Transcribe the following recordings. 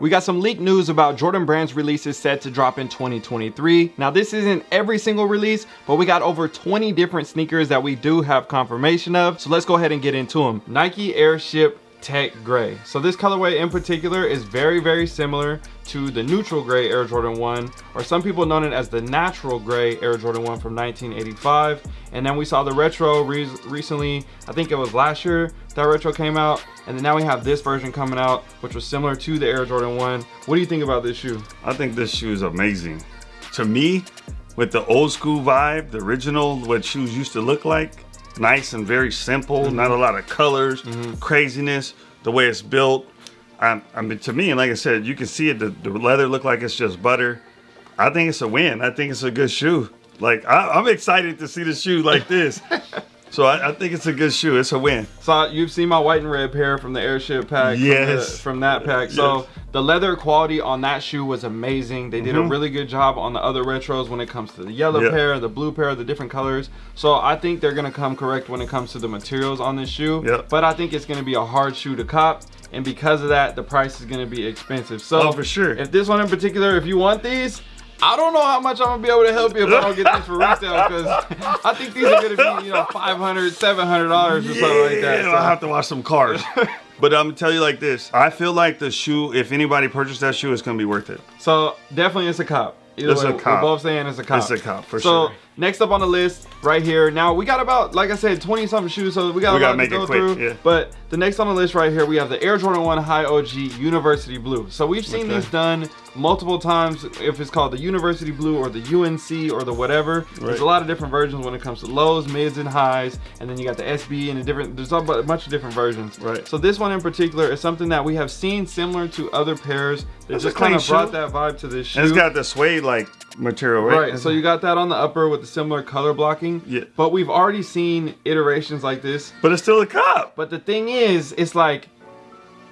We got some leaked news about Jordan Brand's releases set to drop in 2023. Now this isn't every single release, but we got over 20 different sneakers that we do have confirmation of. So let's go ahead and get into them. Nike Airship Tech Gray. So this colorway in particular is very, very similar to the neutral gray Air Jordan 1, or some people know it as the natural gray Air Jordan 1 from 1985. And then we saw the retro re recently, I think it was last year that retro came out. And then now we have this version coming out, which was similar to the Air Jordan 1. What do you think about this shoe? I think this shoe is amazing. To me, with the old school vibe, the original, what shoes used to look like, nice and very simple, mm -hmm. not a lot of colors, mm -hmm. craziness, the way it's built. I, I, mean, to me, and like I said, you can see it, the, the, leather look like it's just butter. I think it's a win. I think it's a good shoe. Like, I, am excited to see the shoe like this. So I, I, think it's a good shoe. It's a win. So you've seen my white and red pair from the airship pack. Yes. From, the, from that pack. So yes. The leather quality on that shoe was amazing. They did mm -hmm. a mm-hmm. really good job on the other retros when it comes to the yellow yep. pair, the blue pair, the different colors. So I think they're gonna come correct when it comes to the materials on this shoe. Yep. But I think it's gonna be a hard shoe to cop. And because of that, the price is gonna be expensive. So oh, for sure. If this one in particular, if you want these, I don't know how much I'm gonna be able to help you if I don't get these for retail because I think these are gonna be, you know, 500 $700 or something like that. So. I'll have to watch some cars. but I'm gonna tell you like this. I feel like the shoe, if anybody purchased that shoe, it's gonna be worth it. So definitely it's a cop. Either it's way, a cop. We're both saying it's a cop. It's a cop for so, sure. Next up on the list, right here. Now we got about, like I said, 20 something shoes, so we got we a lot to go through. Yeah. But the next on the list right here, we have the Air Jordan 1 High OG University Blue. So we've seen okay. these done multiple times, if it's called the University Blue or the UNC or the whatever. Right. There's a lot of different versions when it comes to lows, mids, and highs. And then you got the SB and the different, there's a bunch of different versions. Right. So this one in particular is something that we have seen similar to other pairs that just kind of brought that vibe to this shoe. And it's got the suede like material, right? Right. So you got that on the upper with the similar color blocking. Yeah. But we've already seen iterations like this. But it's still a cup. But the thing is, it's like,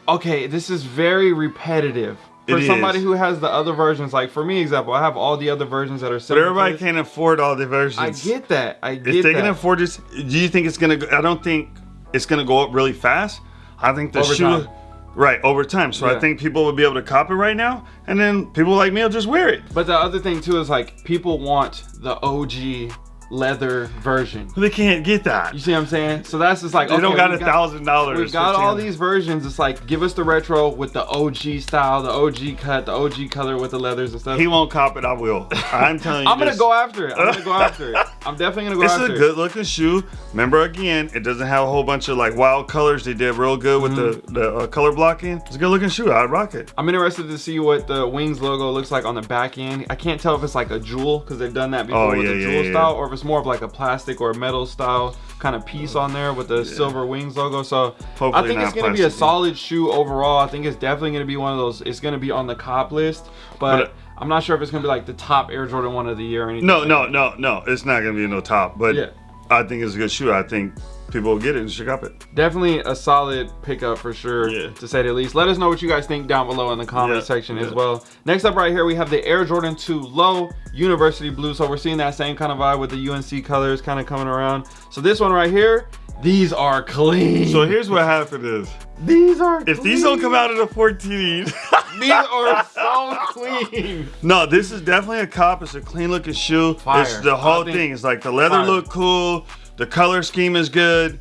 okay, this is very repetitive. For it somebody is. who has the other versions, like for me, example, I have all the other versions that are similar. But everybody can't afford all the versions. I get that. I get if they that. can afford this, do you think it's gonna? Go, I don't think it's gonna go up really fast. I think the Over shoe. Time. Right, over time. So yeah. I think people will be able to cop it right now, and then people like me will just wear it. But the other thing too is like people want the OG leather version. They can't get that. You see what I'm saying? So that's just like they okay, don't got a thousand dollars. We've got all these versions. It's like give us the retro with the OG style, the OG cut, the OG color with the leathers and stuff. He won't cop it. I will. I'm telling you. I'm gonna go after it. I'm gonna go after it. I'm definitely gonna go it's after it. It's a good looking shoe. Remember again, it doesn't have a whole bunch of like wild colors. They did real good with mm -hmm. the the uh, color blocking. It's a good looking shoe. I'd rock it. I'm interested to see what the wings logo looks like on the back end. I can't tell if it's like a jewel because they've done that before oh, with yeah, the jewel yeah, style, or if it's more of like a plastic or metal style kind of piece on there with the yeah. silver wings logo. So Hopefully I think it's going to be a solid shoe overall. I think it's definitely going to be one of those. It's going to be on the cop list, but, but uh, I'm not sure if it's going to be like the top Air Jordan one of the year or anything. No, no, no, no. It's not going to be no top, but yeah. I think it's a good shoe. I think people will get it and should up it. Definitely a solid pickup for sure, yeah. to say the least. Let us know what you guys think down below in the comment yeah, section yeah. as well. Next up right here, we have the Air Jordan 2 Low University Blue. So we're seeing that same kind of vibe with the UNC colors kind of coming around. So this one right here, these are clean. So here's what happened is. These are If clean. these don't come out of the 14. these are so clean. No, this is definitely a cop. It's a clean looking shoe. Fire. It's the whole thing. It's like the leather fire. look cool. The color scheme is good.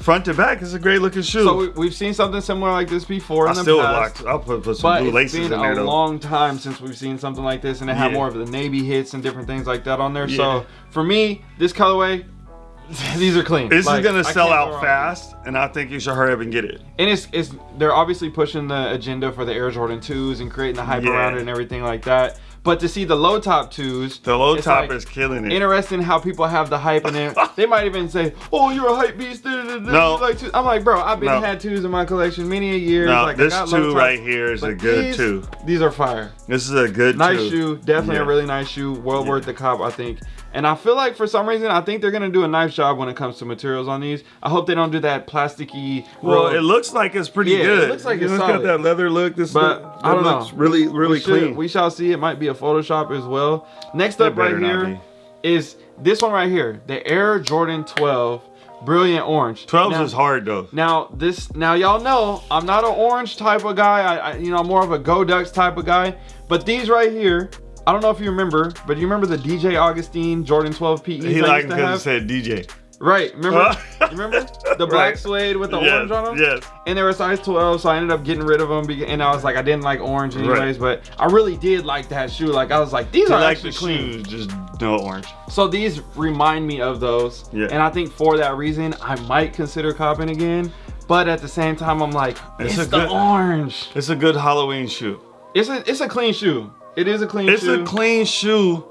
Front to back is a great looking shoe. So we, have seen something similar like this before in I the still past. Locked, I'll put, put some blue laces in there. But it's been a long time since we've seen something like this, and it had yeah. more of the navy hits and different things like that on there. Yeah. So for me, this colorway, these are clean. This like, is gonna sell out fast, and I think you should hurry up and get it. And it's it's they're obviously pushing the agenda for the Air Jordan 2s and creating the hype yeah. around it and everything like that. But to see the low top twos, the low top like is killing it. Interesting how people have the hype in it. they might even say, "Oh, you're a hype beast." No, like I'm like, bro, I've been no. had twos in my collection many a years. No, like, this two right here is a good these, two. These are fire. This is a good nice two. shoe. Definitely yeah. a really nice shoe. Well yeah. worth the cop, I think. And I feel like for some reason, I think they're gonna do a nice job when it comes to materials on these. I hope they don't do that plasticky. Well, it looks like it's pretty yeah, good. It looks like it's, it's got that leather look. This but look, I don't know. really, really we clean. Should, we shall see. It might be a Photoshop as well. Next up right here is this one right here, the Air Jordan 12 brilliant orange. 12s is hard though. Now this, now y'all know I'm not an orange type of guy. I, I, you know, I'm more of a Go Ducks type of guy. But these right here, I don't know if you remember, but you remember the DJ Augustin Jordan 12 PEs He liked because it said DJ. Right, remember? you remember the black Right. suede with the Yes, orange on them? yes. And they were size 12, so I ended up getting rid of them. And I was like, I didn't like orange anyways, but I really did like that shoe. Like I was like, these He are liked actually the clean. shoes, just no orange. So these remind me of those. Yeah. And I think for that reason, I might consider copping again. But at the same time, I'm like, It's it's, a the good- orange. It's a good Halloween shoe. It's a it's a clean shoe. It is a clean It's shoe. a clean shoe,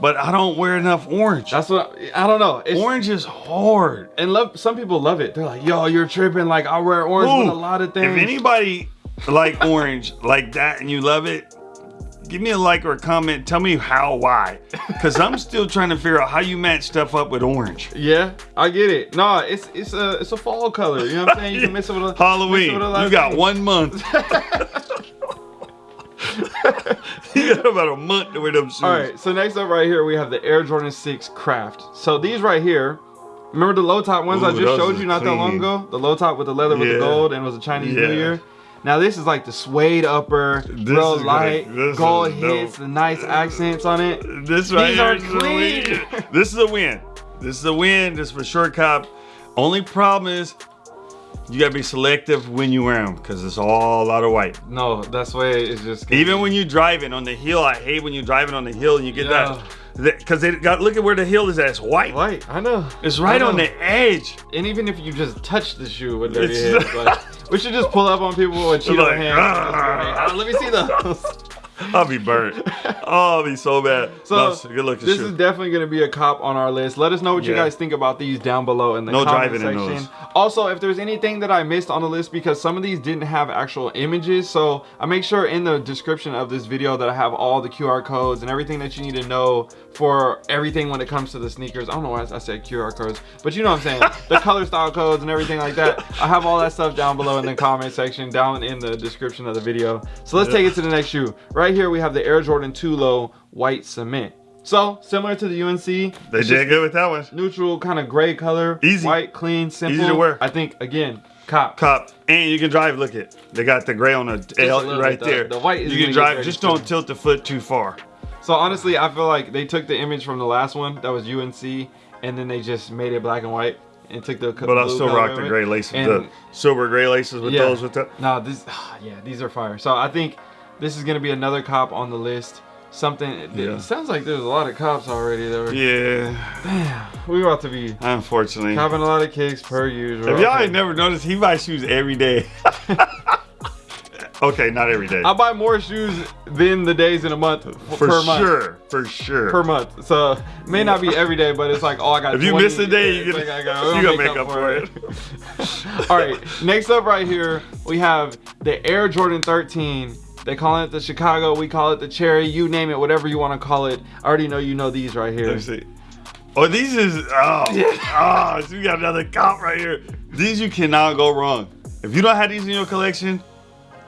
but I don't wear enough orange. That's what I don't know. It's, orange is hard. and love some people love it. They're like, yo, you're tripping. Like I wear orange with a lot of things. If anybody like orange like that and you love it, give me a like or a comment. Tell me how, why. Because I'm still trying to figure out how you match stuff up with orange. Yeah, I get it. No, it's it's a it's a fall color. You know what I'm saying? You can mix it with a Halloween. with a You got things. one month. you got about a month to wear them shoes. All right. So next up, right here, we have the Air Jordan 6 Craft. So these right here. Remember the low top ones I just showed you not that long ago? The low top with the leather with the gold and it was a Chinese New Year. Now this is like the suede upper, This real light, gonna- gold hits, the nice accents on it. This right These here are clean. This is a win. This is a win. This is for sure, cop. Only problem is you gotta be selective when you wear them because it's all a lot of white. No, that's way it's just Even be- when you driving on the hill, I hate when you're driving on the hill and you get Yeah. that because they got look at where the hill is at. It's white. white. I know. It's right I on the edge. And even if you just touch the shoe with dirty hands, like, we should just pull up on people with Cheeto Like, hands. "Ah." Uh, Let me see those. I'll be burnt. oh, I'll be so bad. So No, good looking this shoe. is definitely going to be a cop on our list. Let us know what you guys think about these down below in the No comment section. Also, if there's anything that I missed on the list because some of these didn't have actual images, so I make sure in the description of this video that I have all the QR codes and everything that you need to know for everything when it comes to the sneakers. I don't know why I said QR codes, but you know what I'm saying. the color style codes and everything like that. I have all that stuff down below in the comment section, down in the description of the video. So let's Yeah. take it to the next shoe. Right here we have the Air Jordan 2 Low White Cement. So similar to the UNC, they did good with that one. neutral kind of gray color, Easy. white, clean, simple. Easy to wear. I think again, cop. Cop. And you can drive. Look it. They got the gray on the L right. The- there. the white is You can drive. Just don't tilt the foot too far. So honestly, I feel like they took the image from the last one that was UNC, and then they just made it black and white and took the. But I'll still rock the gray laces, And- the silver gray laces with Yeah. those with the. No, this, yeah, these are fire. So I think this is gonna be another cop on the list. Something. It, Yeah. sounds like there's a lot of cops already. That were, Yeah, Damn, we about to be unfortunately. copping a lot of kicks per usual. If y'all Okay. ain't never noticed, he buys shoes every day. okay, not every day. I buy more shoes than the days in a month for per month. sure, for sure. per month. So may not be every day, but it's like, oh, I got. If you 20 miss a day, you gonna- like, got, you gonna make up for it. All right, next up right here, we have the Air Jordan 13. They call it the Chicago. We call it the Cherry. You name it, whatever you want to call it. I already know you know these right Let here. me see. Oh, these is oh, oh, so we got another cop right here. These you cannot go wrong. If you don't have these in your collection,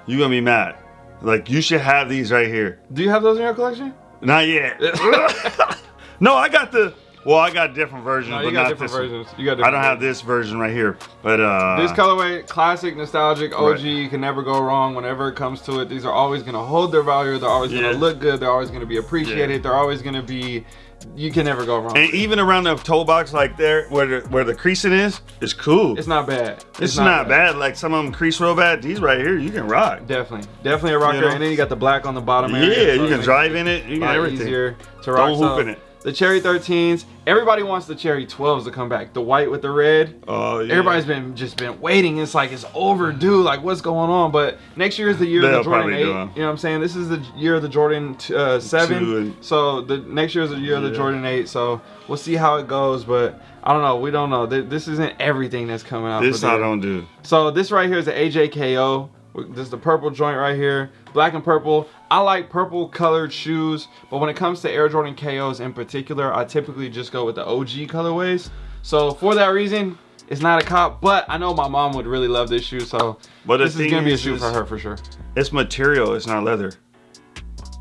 you gonna be mad. Like you should have these right here. Do you have those in your collection? Not yet. no, I got the. Well, I got different versions, No, but got not different this one. versions. You got. I don't have this version right here, but uh, This colorway, classic, nostalgic, OG. Right. You can never go wrong whenever it comes to it. These are always gonna hold their value. They're always gonna Yeah. look good. They're always gonna be appreciated. They're always gonna be. You can never go wrong. and even around the toe box, like there, where the where the creasing is, it's cool. It's not bad. It's, not, bad. Like some of them crease real bad. These right here, you can rock. Definitely, definitely a rocker. You know? And then you got the black on the bottom. Yeah, area, so you can drive in it. You can everything. easier to rock. Don't hoop in it. The Cherry 13s. Everybody wants the Cherry 12s to come back. The white with the red. Oh yeah. Everybody's been just been waiting. It's like it's overdue. Like what's going on? But next year is the year of the Jordan Eight. You know what I'm saying? This is the year of the Jordan uh, Seven. Two and- So the next year is the year of the Jordan Eight. So we'll see how it goes. But I don't know. We don't know. This isn't everything that's coming out. This I don't do. so this right here is the AJKO. This is the purple joint right here, black and purple. I like purple colored shoes, but when it comes to Air Jordan KOs in particular, I typically just go with the OG colorways. So for that reason, it's not a cop, but I know my mom would really love this shoe, so But this is gonna be a shoe for her for sure. It's material. It's not leather.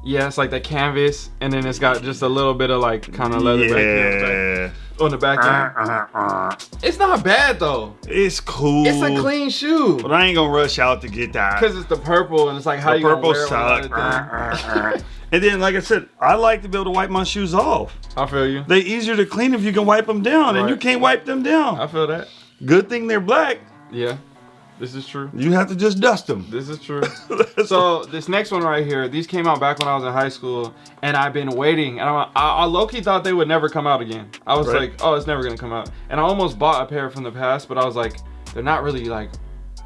Yeah, it's like the canvas, and then it's got just a little bit of like kind of leather back here. Yeah. On the back end. Uh-huh, uh-huh. It's not bad though. It's cool. It's a clean shoe. But I ain't gonna rush out to get that. Because it's the purple and it's like how the you gonna purple wear suck. and then, like I said, I like to be able to wipe my shoes off. I feel you. They easier to clean if you can wipe them down, and you can't wipe them down. I feel that. Good thing they're black. Yeah. This is true. You have to just dust them. This is true. so this next one right here, these came out back when I was in high school, and I've been waiting. And I'm, I, I low key thought they would never come out again. I was Right. like, oh, it's never gonna come out. And I almost bought a pair from the past, but I was like, they're not really like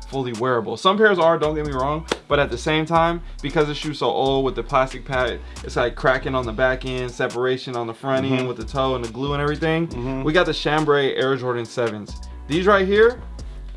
fully wearable. Some pairs are, don't get me wrong, but at the same time, because the shoe's so old with the plastic pad, it's like cracking on the back end, separation on the front Mm-hmm. end with the toe and the glue and everything. We got the Chambray Air Jordan 7s. These right here,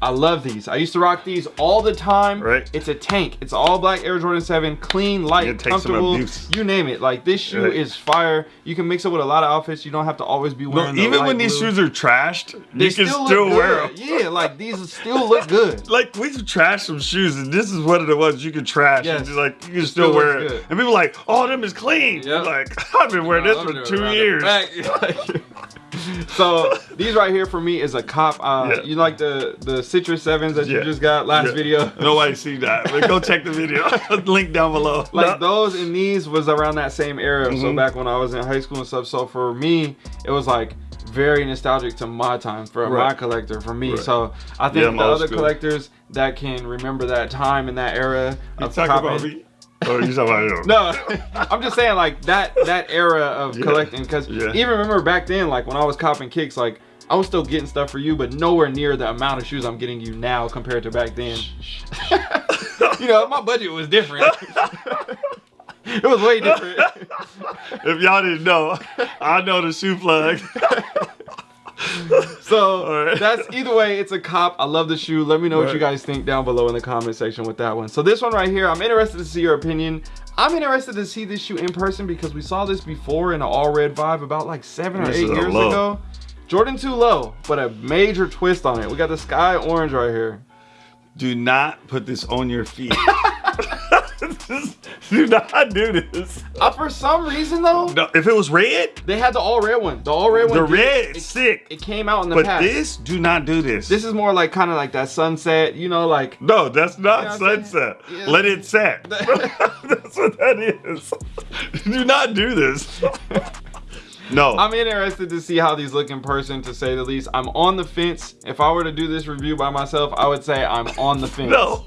I love these. I used to rock these all the time. Right. It's a tank. It's all black Air Jordan 7, clean, light, comfortable. You name it. Like this shoe Right. is fire. You can mix it with a lot of outfits. You don't have to always be No, wearing. the even when these blue. shoes are trashed, They you can still wear them. Yeah, like these still look good. Like we've trashed some shoes, and this is one of the ones you can trash. Yes. And just like you can still still, wear it, good. and people are like, "Oh, them is clean." Yep. Like I've been wearing Nah, this for two years. so these right here for me is a cop. Uh, Yeah. You like the the citrus sevens that you just got last Yeah. video. Nobody see that, but go check the video. Link down below. like No. those and these was around that same era. So Mhm. back when I was in high school and stuff. So for me, it was like very nostalgic to my time for my collector for me. Right. So I think Yeah, the other school. collectors that can remember that time and that era You of talking about me? Or you talking about him? No, I'm just saying like that that era of Yeah. collecting because Yeah. even remember back then like when I was copping kicks like I was still getting stuff for you but nowhere near the amount of shoes I'm getting you now compared to back then. you know my budget was different. it was way different. If y'all didn't know, I know the shoe plug. So right. that's either way, it's a cop. I love the shoe. Let me know what you guys think down below in the comment section with that one. So this one right here, I'm interested to see your opinion. I'm interested to see this shoe in person because we saw this before in an all red vibe about like seven or eight years low. ago. Jordan 2 low, but a major twist on it. We got the sky orange right here. Do not put this on your feet. do not do this. Uh, for some reason though, No, if it was red, they had the all red one. The all red one. the did- red, it, sick. it came out in the but past. this, do not do this. this is more like kind of like that sunset, you know, like no, that's not You know what I'm saying? sunset. Yeah. Let it set. that's what that is. do not do this. No. I'm interested to see how these look in person, to say the least. I'm on the fence. If I were to do this review by myself, I would say I'm on the fence. no.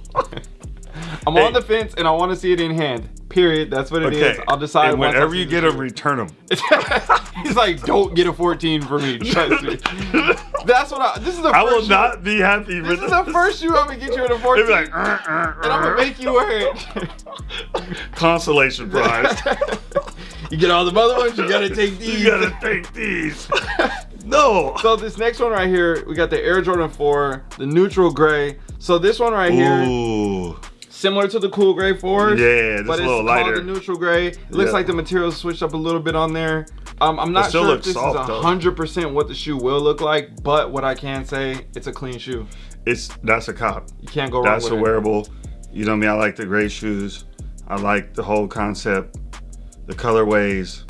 I'm Hey. on the fence and I want to see it in hand. Period. That's what it is. Okay. I'll decide. And whenever you get them, return them. He's like, don't get a 14 for me. Trust me. That's what I. This is the. I will shoe- not be happy This is the first shoe I'm gonna get you in a 14, They'd be like, "Uh, uh, and I'm gonna uh." make you wear it. consolation prize. you get all the other ones. You gotta take these. you gotta take these. no. So this next one right here, we got the Air Jordan 4, the neutral gray. So this one right here, Ooh. Similar to the cool gray 4s. Yeah, just but a it's little lighter. the neutral gray. It looks Yeah. like the material switched up a little bit on there. Um, I'm not sure if this soft, is hundred percent what the shoe will look like, but what I can say, it's a clean shoe. It's that's a cop. You can't go wrong That's a it. wearable. You know I me, I like the gray shoes. I like the whole concept, the colorways.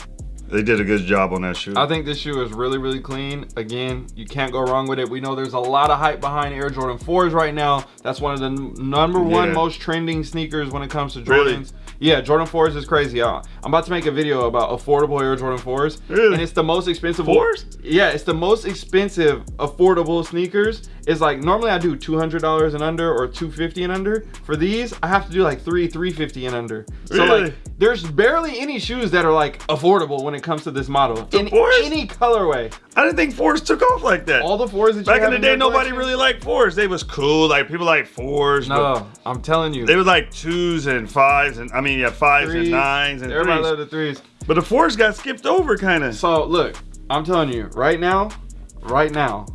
They did a good job on that shoe. I think this shoe is really, really clean. Again, you can't go wrong with it. We know there's a lot of hype behind Air Jordan 4s right now. That's one of the number one Yeah. most trending sneakers when it comes to Jordans. Really? Yeah, Jordan 4s is crazy. I'm about to make a video about affordable Air Jordan 4s. Really? And it's the most expensive. 4s? Yeah, it's the most expensive affordable sneakers. It's like normally I do $200 and under or 250 and under. For these, I have to do like three, 350 and under. So Really? like, there's barely any shoes that are like affordable when it comes to this model. In 4s? any colorway. I didn't think fours took off like that. All the fours that you Back in the day, nobody collection- really liked fours. They was cool. Like people like fours. No, I'm telling you. They were like twos and fives and I mean yeah fives Threes. and nines and Everybody threes. loved the threes. But the fours got skipped over kind of. So look, I'm telling you, right now, right now,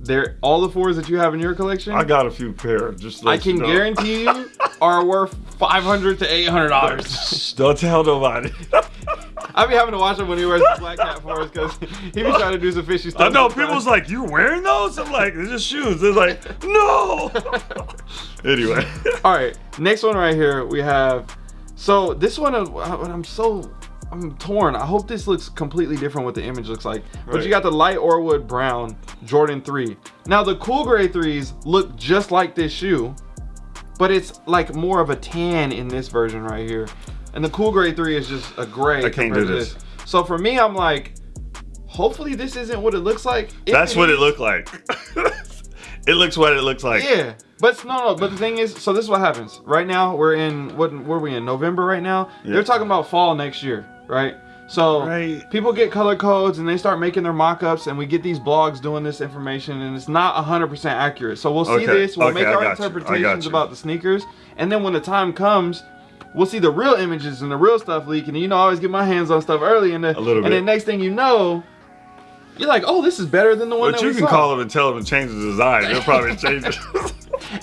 they're all the fours that you have in your collection. I got a few pair. Just I let you can know. guarantee you are worth 500 to 800 dollars. Don't tell nobody. I be having to watch him when he wears the black hat for us because he be trying to do some fishy stuff. I know people's like, "You're wearing those?" I'm like, "They're just shoes." They're like, "No." anyway, All right, next one right here we have. So this one, uh, I'm so I'm torn. I hope this looks completely different what the image looks like. But you got the light Orewood brown Jordan 3. Now the cool gray 3s look just like this shoe, but it's like more of a tan in this version right here. And the cool gray 3 is just a gray. I can't do to this. So for me, I'm like, hopefully this isn't what it looks like. If That's what it looked like. it looks what it looks like. Yeah, but no, no. But the thing is, so this is what happens. Right now, we're in what? Where are we in? November right now. Yeah. They're talking about fall next year, right? So Right. people get color codes and they start making their mock-ups, and we get these blogs doing this information, and it's not 100% accurate. So we'll see Okay, this. We'll okay, make I our got you, I got interpretations about the sneakers, and then when the time comes. We'll see the real images and the real stuff leaking. You know, I always get my hands on stuff early, and the, A little and bit. then next thing you know, you're like, "Oh, this is better than the one But that you can saw." call them and tell them to change the design. They'll probably change it.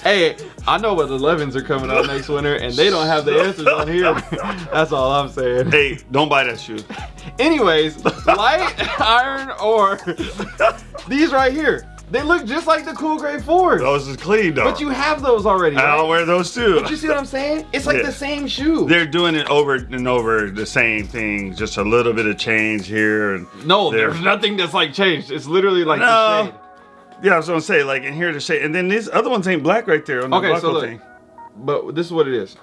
Hey, I know what the 11s are coming out next winter, and they don't have the answers on here. That's all I'm saying. hey, don't buy that shoe. Anyways, light iron ore. These right here, they look just like the cool gray fours. Those is clean though. But you have those already. I'll wear those too. But you see what I'm saying? It's like Yeah. the same shoe. They're doing it over and over the same thing, just a little bit of change here. And no, there's nothing that's like changed. It's literally like the No. shade. yeah, I was gonna say like in here to say, and then these other ones ain't black right there on the Okay, so look. thing. But this is what it is.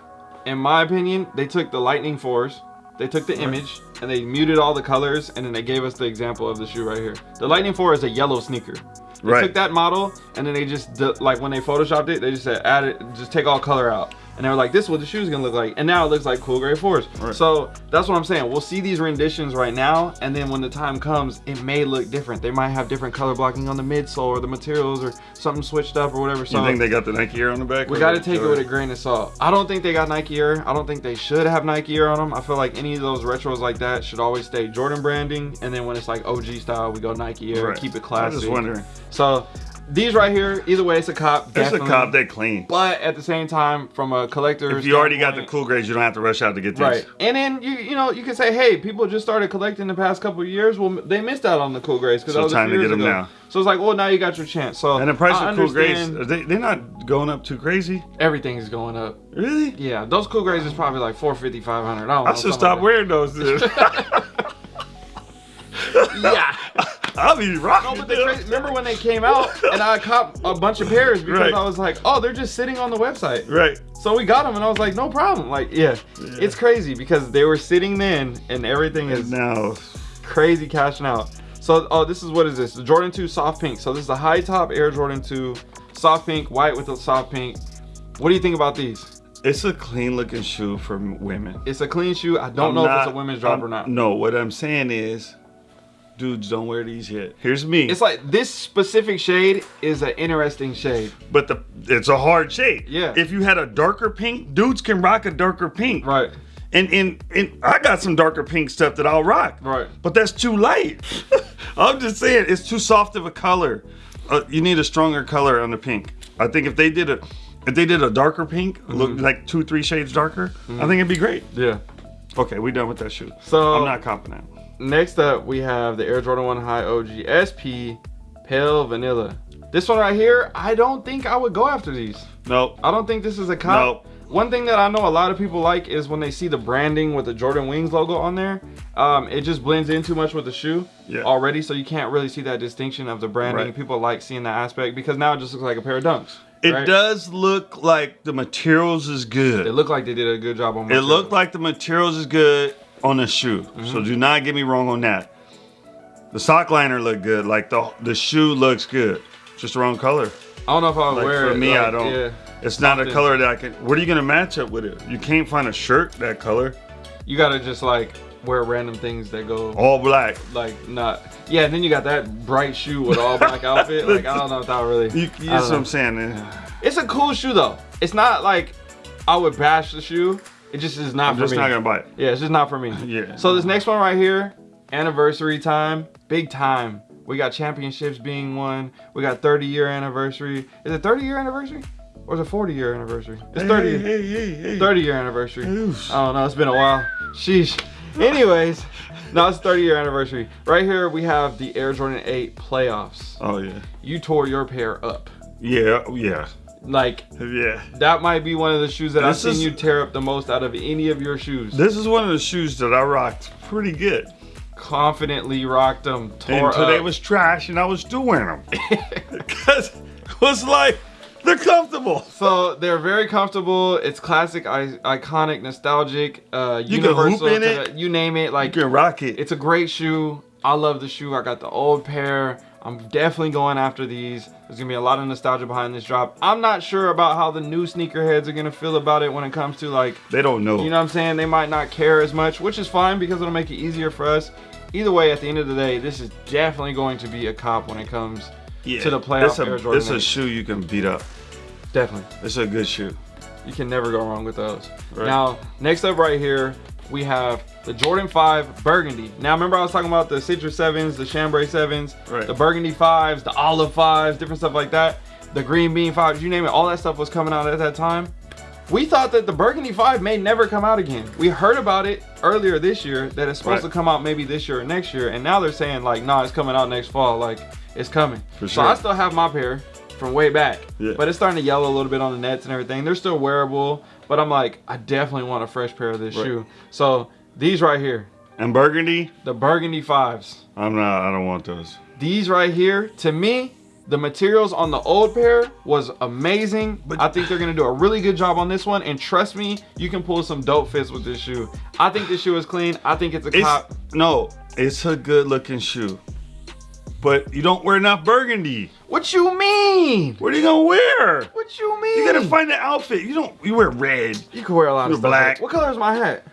In my opinion, they took the Lightning fours, they took the image, and they muted all the colors, and then they gave us the example of the shoe right here. The Lightning four is a yellow sneaker. They Right. took that model, and then they just like when they photoshopped it, they just said add it, just take all color out, and they were like, this is what the shoe's gonna look like, and now it looks like cool gray fours. Right. So that's what I'm saying. We'll see these renditions right now, and then when the time comes, it may look different. They might have different color blocking on the midsole or the materials or something switched up or whatever. So You think they got the Nike Air on the back? we got to what? take it with a grain of salt. I don't think they got Nike Air. I don't think they should have Nike Air on them. I feel like any of those retros like that should always stay Jordan branding, and then when it's like OG style, we go Nike Air, Right. keep it I classy. was just wondering. So these right here, either way, it's a cop. It's a cop. They clean. But at the same time, from a collector, If you already got the cool grades, you don't have to rush out to get these. Right, and then you you know you can say, hey, people just started collecting the past couple of years. Well, they missed out on the cool grades because So that was a time to years get 'em ago. now. So it's like, well, now you got your chance. So And the price I of cool grades, they, they're not going up too crazy. Everything's going up. Really? Yeah, those cool grades is probably like 450, 500. I know. Should stop like wearing those. Yeah. I'll be rocking. No, but crazy, remember when they came out and I caught a bunch of pairs because Right. I was like, oh, they're just sitting on the website. Right. So we got them and I was like, no problem. Like, yeah, it's crazy because they were sitting then and everything is Now, crazy cashing out. So, oh, this is what is this? The Jordan 2 soft pink. So this is the high top Air Jordan 2 soft pink, white with a soft pink. What do you think about these? it's a clean looking shoe for women. It's a clean shoe. I don't I'm know if it's a women's drop I'm- or not. No, what I'm saying is, dudes don't wear these yet. Here's me. It's like this specific shade is an interesting shade. but the it's a hard shade. Yeah. If you had a darker pink, dudes can rock a darker pink. Right. And and and I got some darker pink stuff that I'll rock. Right. But that's too light. I'm just saying it's too soft of a color. Uh, you need a stronger color on the pink. I think if they did a if they did a darker pink, Mm-hmm. look like two three shades darker, I think it'd be great. Yeah. Okay, we done with that shoe. So I'm not confident. Next up we have the Air Jordan 1 High OG SP Pale Vanilla. This one right here, I don't think I would go after these. Nope. I don't think this is a cop. Nope. One thing that I know a lot of people like is when they see the branding with the Jordan Wings logo on there. Um, it just blends in too much with the shoe Yeah. already, so you can't really see that distinction of the branding. Right. People like seeing that aspect because now it just looks like a pair of dunks. It right? does look like the materials is good. It looked like they did a good job on. It looked like the materials is good on the shoe. Mm-hmm. So do not get me wrong on that. The sock liner looked good. Like the the shoe looks good. Just the wrong color. I don't know if I would Like wear for it. me, like, I don't. Yeah. It's not a color that I can. What are you gonna match up with it? You can't find a shirt that color. You gotta just like wear random things that go All black. like not. Yeah, and then you got that bright shoe with all black outfit. Like I don't know if that really. You, you know what I'm saying? eh? It's a cool shoe though. It's not like I would bash the shoe. It just is not I'm for just me. not gonna buy it. Yeah, it's just not for me. Yeah. So this next one right here, anniversary time, big time. We got championships being won. We got 30 year anniversary. Is it 30 year anniversary? Or is it 40 year anniversary? It's 30 Hey, hey, hey, hey. 30 year anniversary. Oof. Oh, I don't know, it's been a while. Sheesh. Anyways, no, it's 30 year anniversary. Right here we have the Air Jordan 8 playoffs. Oh yeah. You tore your pair up. Yeah, yeah. Like Yeah. that might be one of the shoes that I've seen is- you tear up the most out of any of your shoes. This is one of the shoes that I rocked pretty good. Confidently rocked them. Tore And today up. was trash and I was doing them. Because it was like, they're comfortable. So they're very comfortable. It's classic, I- iconic, nostalgic, uh, You can hoop universal. in it. the- you name it. Like You can rock it. it's a great shoe. I love the shoe. I got the old pair. I'm definitely going after these. There's gonna be a lot of nostalgia behind this drop. I'm not sure about how the new sneakerheads are gonna feel about it when it comes to like, they don't know. you know what I'm saying? They might not care as much, which is fine because it'll make it easier for us. Either way, at the end of the day, this is definitely going to be a cop when it comes yeah. to the playoff Air Jordan it's a shoe you can beat up. definitely. It's a good shoe. You can never go wrong with those. Right. Now, next up right here, we have the Jordan 5 Burgundy. Now, remember I was talking about the Citrus 7s, the Chambray 7s, Right. the Burgundy 5s, the Olive 5s, different stuff like that. The Green Bean 5s, you name it, all that stuff was coming out at that time. We thought that the Burgundy 5 may never come out again. We heard about it earlier this year that it's supposed Right. to come out maybe this year or next year. And now they're saying like, nah, it's coming out next fall. Like, it's coming. For sure. So. I still have my pair from way back. Yeah. But it's starting to yellow a little bit on the nets and everything. They're still wearable, but I'm like, I definitely want a fresh pair of this Right. shoe. So these right here, And burgundy, the Burgundy fives. I'm not, I don't want those. These right here, to me, the materials on the old pair was amazing. But- I think they're gonna do a really good job on this one. And trust me, you can pull some dope fits with this shoe. I think this shoe is clean. I think it's a It's, cop. no, it's a good looking shoe. But you don't wear enough burgundy. What you mean? What are you gonna wear? What you mean? You gotta find the outfit. You don't, you wear red. You can wear a lot of You're stuff. black. What color is my hat?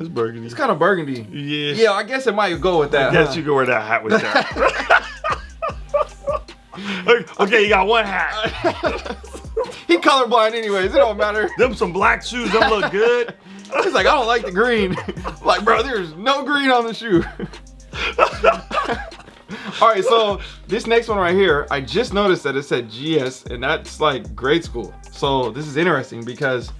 It's burgundy. It's kind of burgundy. yeah. Yeah, I guess it might go with that. I guess huh? you can wear that hat with that. okay, you got one hat. he colorblind anyways. It don't matter. Them some black shoes. Them look good. He's like, I don't like the green. like, bro, there's no green on the shoe. All right, so this next one right here, I just noticed that it said GS, and that's like grade school. So this is interesting because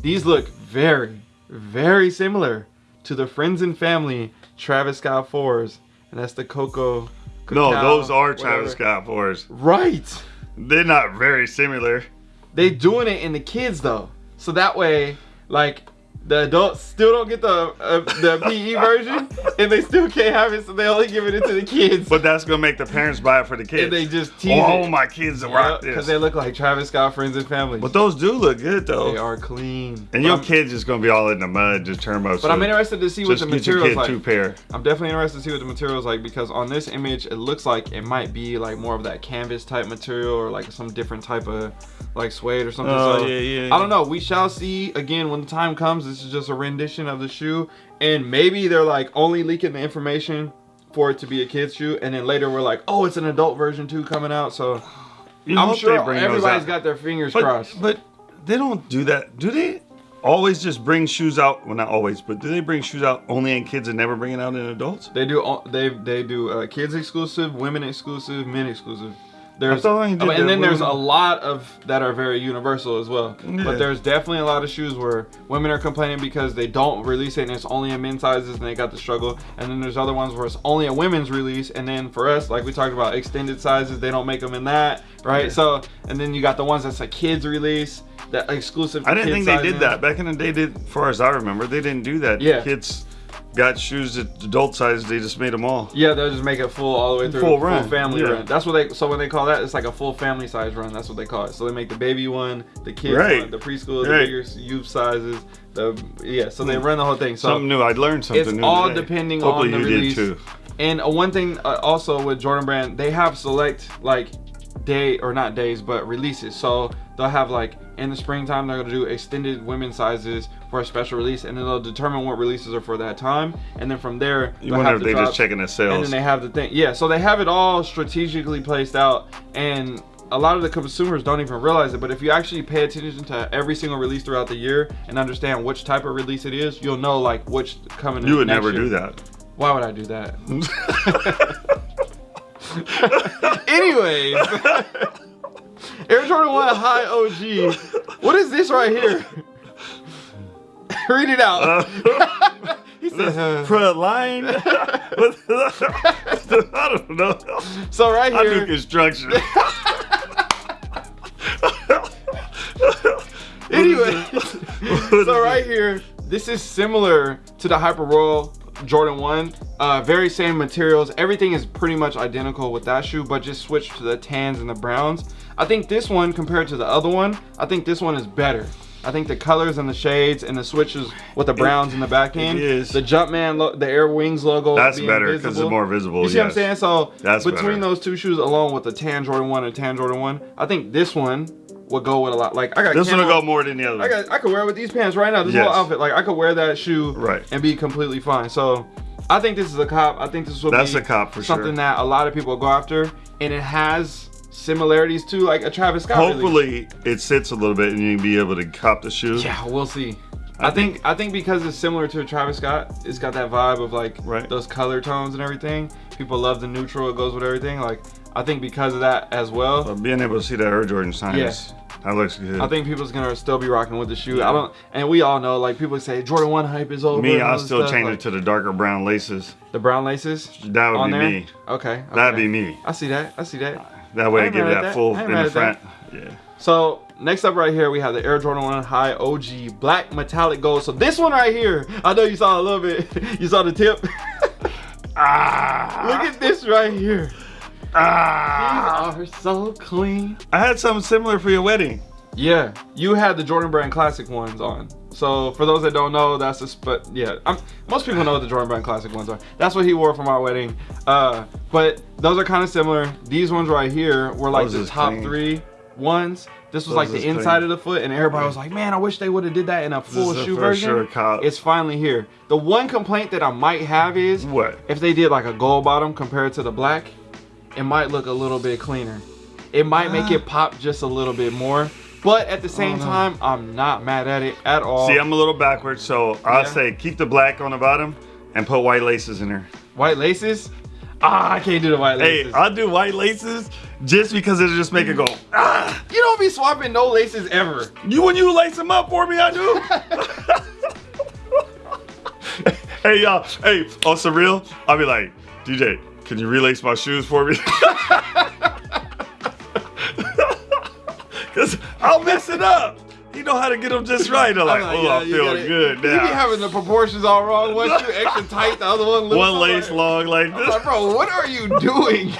these look very, very similar to the Friends and Family Travis Scott 4s, and that's the Coco. No, those are whatever. Travis Scott fours. Right. They're not very similar. They doing it in the kids though, so that way, like the adults still don't get the uh, the PE version, and they still can't have it, so they only giving it to the kids. But that's gonna make the parents buy it for the kids. and they just tease oh, it. my kids will rock because this. they look like Travis Scott friends and family. but those do look good though. they are clean. And your I'm- kid's just gonna be all in the mud, just turbo. But I'm interested to see what the materials like. two pair. I'm definitely interested to see what the material is like because on this image it looks like it might be like more of that canvas type material or like some different type of like suede or something. Oh, so yeah, yeah, I don't know. We shall see again when the time comes. This is just a rendition of the shoe, and maybe they're like only leaking the information for it to be a kid's shoe, and then later we're like, oh, it's an adult version too coming out. So You I'm sure they bring those everybody's got their fingers but, crossed. But they don't do that, do they? Always just bring shoes out. Well, not always, but do they bring shoes out only in kids and never bring it out in adults? They do. They they do uh, kids exclusive, women exclusive, men exclusive. There's thought they did I and then there's a lot of that are very universal as well. Yeah. But there's definitely a lot of shoes where women are complaining because they don't release it and it's only in men's sizes and they got the struggle. And then there's other ones where it's only a women's release. And then for us, like we talked about, extended sizes, they don't make them in that, right? Yeah. So and then you got the ones that's a kids release, that exclusive. I didn't think they did that back in the day. Did, as far as I remember, they didn't do that. Yeah. kids got shoes at adult size. They just made them all. Yeah, they'll just make it full all the way through. Full run, Full family yeah. run. That's what they. So when they call that, it's like a full family size run. That's what they call it. So they make the baby one, the kids Right. one, the preschool, the bigger youth sizes. The yeah. So they run the whole thing. So something new. I'd learned something it's new. all today. depending Hopefully on the you release. did too. And uh, one thing uh, also with Jordan Brand, they have select like day or not days, but releases. So they'll have like in the springtime they're gonna do extended women's sizes for a special release, and then they'll determine what releases are for that time, and then from there You wonder if the they just checking the sales. And then they have the thing. Yeah, so they have it all strategically placed out and a lot of the consumers don't even realize it, but if you actually pay attention to every single release throughout the year and understand which type of release it is, you'll know like which coming. you would never year. do that. Why would I do that? Anyways, Air Jordan 1 High OG. What is this right here? Read it out. he said, uh, Front line. I don't know. so right here. I do construction. anyway, so right here, this is similar to the Hyper Royal Jordan 1. Uh, very same materials. Everything is pretty much identical with that shoe, but just switched to the tans and the browns. I think this one compared to the other one, I think this one is better. I think the colors and the shades and the switches with the browns in the back end. is. The Jumpman, the Air Wings logo. That's better 'cause it's more visible, You see what I'm saying? So That's between better. those two shoes, along with the tan Jordan 1 and tan Jordan 1, I think this one would go with a lot. Like I got This one will go more than the other. I got I could wear it with these pants right now. This whole outfit, like I could wear that shoe Right. and be completely fine. So I think this is a cop. I think this will That's be a cop for something sure. that a lot of people go after, and it has similarities to like a Travis Scott. release. Hopefully, it sits a little bit and you can be able to cop the shoe. Yeah, we'll see. I, I think, I think because it's similar to a Travis Scott, it's got that vibe of like Right. those color tones and everything. People love the neutral; it goes with everything. Like I think because of that as well. Being able to see that Air Jordan sign, Yeah. is- that looks good. I think people's gonna still be rocking with the shoe. I don't, and we all know, like people say Jordan One hype is over. me, I'll still stuff, change like, it to the darker brown laces. the brown laces. That would be there? me. Okay, That'd be me. I see that. I see that. That way I I give it that that. full in the at that. front. Yeah. So next up right here we have the Air Jordan 1 High OG Black Metallic Gold. So this one right here, I know you saw a little bit. You saw the tip. Ah. Look at this right here. Ah. These are so clean. I had something similar for your wedding. Yeah, you had the Jordan Brand Classic ones on. So for those that don't know, that's a but yeah, I'm, most people know what the Jordan Brand Classic ones are. That's what he wore for my wedding. Uh, but those are kind of similar. These ones right here were like Those the top clean. three ones. This was Those like the inside clean. of the foot, and everybody was like, "Man, I wish they would have did that in a full shoe version." sure. It's finally here. The one complaint that I might have is What? if they did like a gold bottom compared to the black, it might look a little bit cleaner. It might make it pop just a little bit more. But at the same no. time, I'm not mad at it at all. See, I'm a little backwards, so I'll Yeah. say keep the black on the bottom and put white laces in there. white laces? Ah, I can't do the white Hey, laces. I'll do white laces just because it'll just make it go. Ah! you don't be swapping no laces ever. You when you lace them up for me, I do. hey y'all, hey, on surreal, I'll be like, DJ, can you relace my shoes for me? Cause I'll mess it up. You know how to get them just right. I'm like, oh, yeah, I feel gotta- good You be having the proportions all wrong. One shoe extra tight, the other one. One lace like- long like this. like, bro, what are you doing?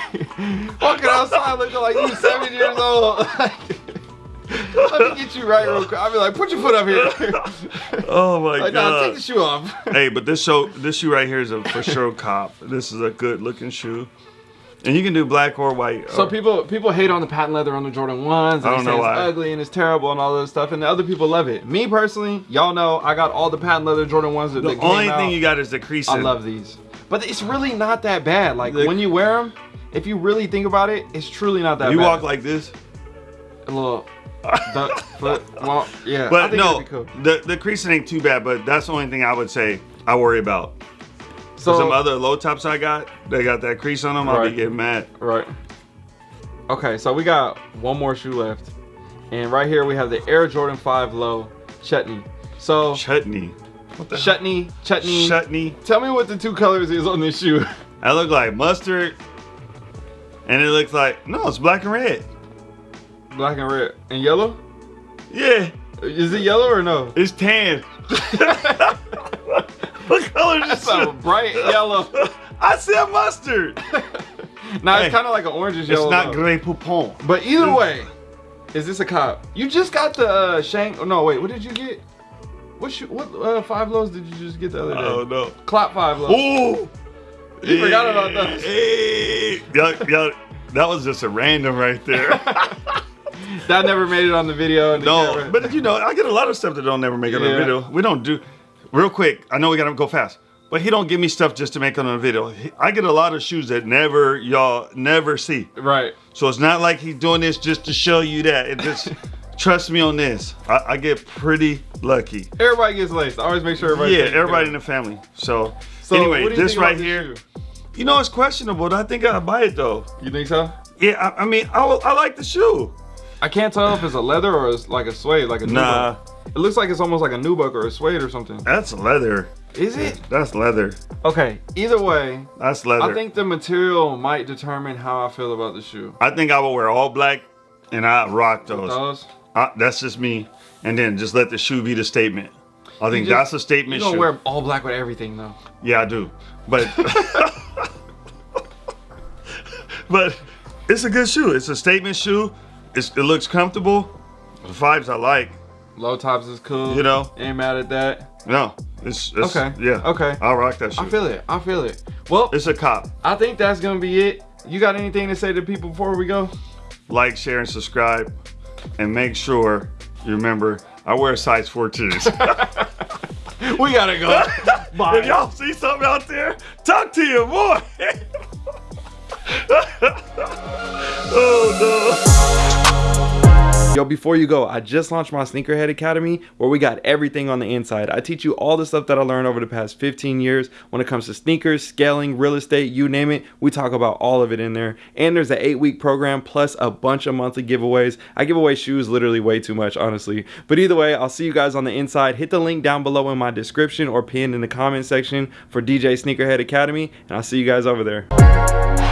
Walking outside looking like you're seven years old. Let me get you right real quick. I'll be like, put your foot up here. Oh my like, nah, take the shoe off. hey, but this show, this shoe right here is a for sure cop. This is a good looking shoe, and you can do black or white. So or- people people hate on the patent leather on the Jordan ones. I don't say know it's why. ugly and it's terrible and all this stuff, and the other people love it. Me personally, y'all know I got all the patent leather Jordan ones that, the that only out. thing you got is the creasing. I love these, but it's really not that bad. Like The- when you wear them, if you really think about it, it's truly not that bad. You bad. walk like this, a little duck foot. Well, yeah. I but think no, be cool. the the creasing ain't too bad. But that's the only thing I would say I worry about. So Some other low tops I got, they got that crease on them. I'll be getting mad. Right. Okay, so we got one more shoe left. And right here we have the Air Jordan 5 Low Chutney. So Chutney. What the chutney, chutney. Chutney. Tell me what the two colors is on this shoe. That look like mustard, and it looks like no, it's black and red. Black and red. And yellow? Yeah, Is it yellow or no? it's tan. what color is That's this? a bright yellow. I said mustard. Now Hey, it's kind of like an orange yellow. It's not. Grey Poupon. But either way, is this a cop? You just got the uh, shank. Oh, no, wait. What did you get? What shoe, what uh, five lows did you just get the other day? Oh no. Clop five lows. Ooh. You forgot about those. Hey, y'all- y'all- that was just a random right there. That never made it on the video. no, but you know, I get a lot of stuff that don't never make it on the video. We don't do real quick. I know we gotta go fast, but he don't give me stuff just to make it on the video. He- I get a lot of shoes that never y'all never see. right. So it's not like he's doing this just to show you that. It just trust me on this. I, I get pretty lucky. Everybody gets laced. I always make sure everybody. yeah, everybody in the family. So, So, anyway, this right here, shoe? you know, it's questionable. I think I'll buy it though. You think so? Yeah, I, I mean, I, I like the shoe. I can't tell if it's a leather or it's like a suede, like a Nah. nubuck. It looks like it's almost like a nubuck or a suede or something. That's leather. Is it? That's leather. Okay. Either way, That's leather. I think the material might determine how I feel about the shoe. I think I will wear all black and I rock those. Those. I, that's just me. and then just let the shoe be the statement. I think just- that's a statement You don't wear all black with everything though. Yeah, I do. But but it's a good shoe. It's a statement shoe. It's, it looks comfortable. The vibes I like. Low tops is cool. You know? Ain't mad at that. No, it's, it's Okay, Yeah. okay. I'll rock that shoe. I feel it. I feel it. Well, it's a cop. I think that's gonna be it. You got anything to say to people before we go? Like, share, and subscribe, and make sure you remember I wear size 14s. We gotta go. Bye. if y'all see something out there, talk to your boy. oh Yo, before you go, I just launched my Sneakerhead Academy where we got everything on the inside. I teach you all the stuff that I learned over the past 15 years when it comes to sneakers, scaling, real estate, you name it. We talk about all of it in there. And there's an eight week program plus a bunch of monthly giveaways. I give away shoes literally way too much, honestly. But either way, I'll see you guys on the inside. Hit the link down below in my description or pinned in the comment section for DJ Sneakerhead Academy, and I'll see you guys over there.